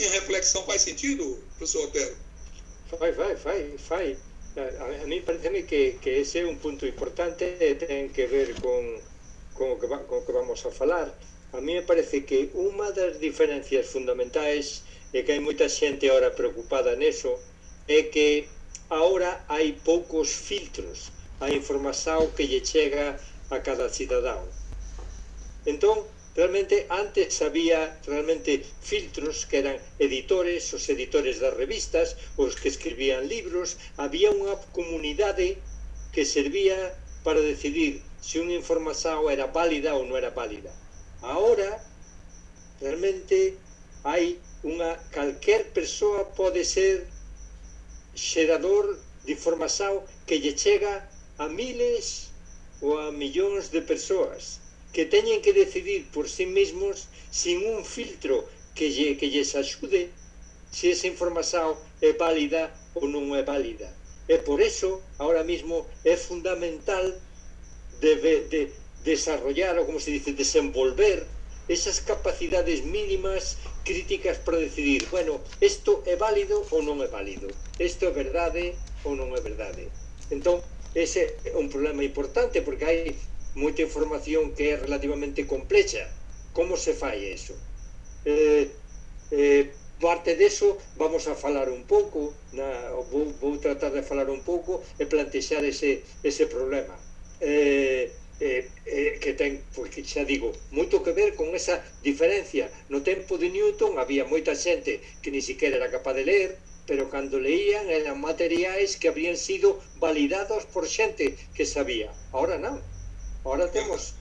minha reflexão faz sentido, professor Otero? Fai, fai, fai, fai. A, a mí parece que, que ese é un punto importante ten que ver con, con, o que con o que vamos a falar. A mí me parece que unha das diferencias fundamentais e que hai moita xente ahora preocupada neso é que ahora hai poucos filtros a información que lle chega a cada cidadão. Entón, Realmente antes había realmente filtros que eran editores, os editores das revistas, os que escribían libros, había unha comunidade que servía para decidir se unha información era válida ou non era válida. Ahora realmente hai unha calquer persoa pode ser xerador de información que lle chega a miles ou a millóns de persoas que teñen que decidir por sí mesmos sin un filtro que, lle, que lles axude se esa información é válida ou non é válida. E por eso, ahora mismo, é fundamental de, de desarrollar, ou como se dice, desenvolver esas capacidades mínimas críticas para decidir, bueno, isto é válido ou non é válido, isto é verdade ou non é verdade. Entón, ese é un problema importante porque hai moita información que é relativamente complexa. Como se fai eso? Eh, eh, parte deso vamos a falar un pouco, na, vou, vou tratar de falar un pouco e plantexar ese, ese problema. Eh, eh, eh, que ten, pois que xa digo, moito que ver con esa diferencia. No tempo de Newton había moita xente que ni siquiera era capaz de ler, pero cando leían eran materiais que habían sido validados por xente que sabía. Ahora non, Ahora tenemos